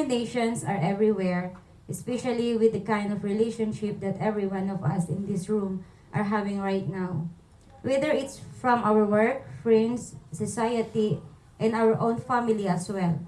temptations are everywhere, especially with the kind of relationship that every one of us in this room are having right now. Whether it's from our work, friends, society, and our own family as well.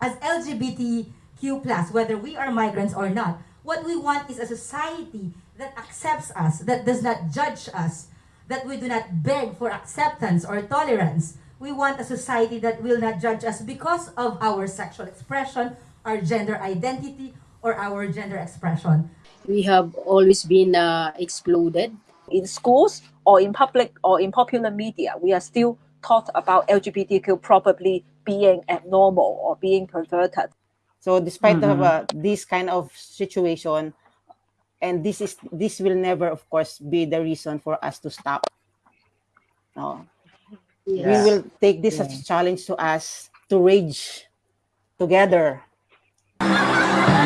as LGBTQ+, whether we are migrants or not, what we want is a society that accepts us, that does not judge us, that we do not beg for acceptance or tolerance. We want a society that will not judge us because of our sexual expression, our gender identity, or our gender expression. We have always been uh, excluded. in schools or in public or in popular media, we are still taught about LGBTQ probably being abnormal or being perverted. So despite of Mhm. uh, this kind of situation, and this is this will never, of course, be the reason for us to stop. No, we will take this as a challenge to us to rage together. And if you have an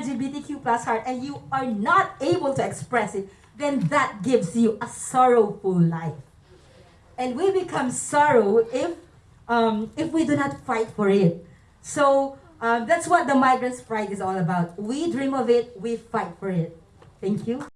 LGBTQ plus heart and you are not able to express it, then that gives you a sorrowful life. And we become sorrow if um, if we do not fight for it. So um, that's what the Migrants' Pride is all about. We dream of it, we fight for it. Thank you.